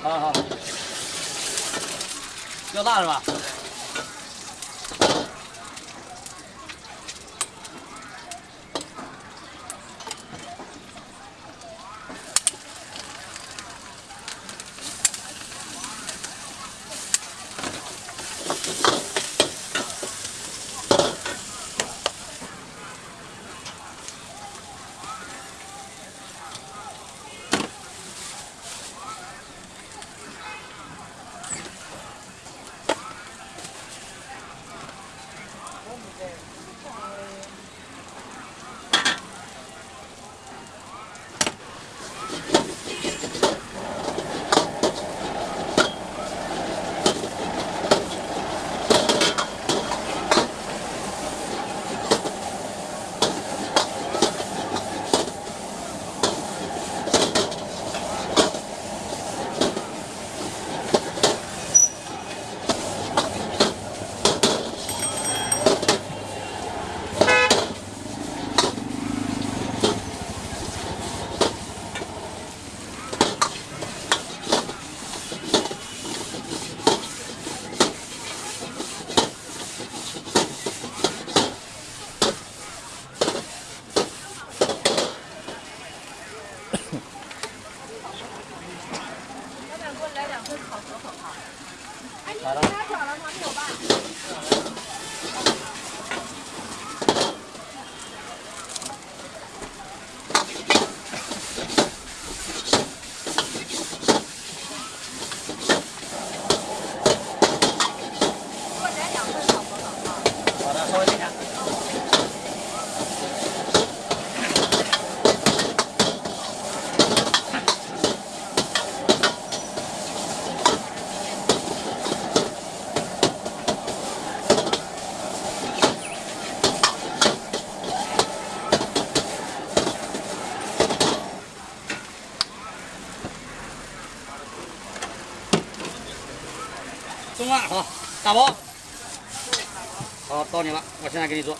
好好，要大是吧？老板，给我来两份烤鹅，好不好？哎，你了吗？有吧？给我来两份烤，好？的，稍等一下。中啊，好，打包。好，到你了，我现在给你做。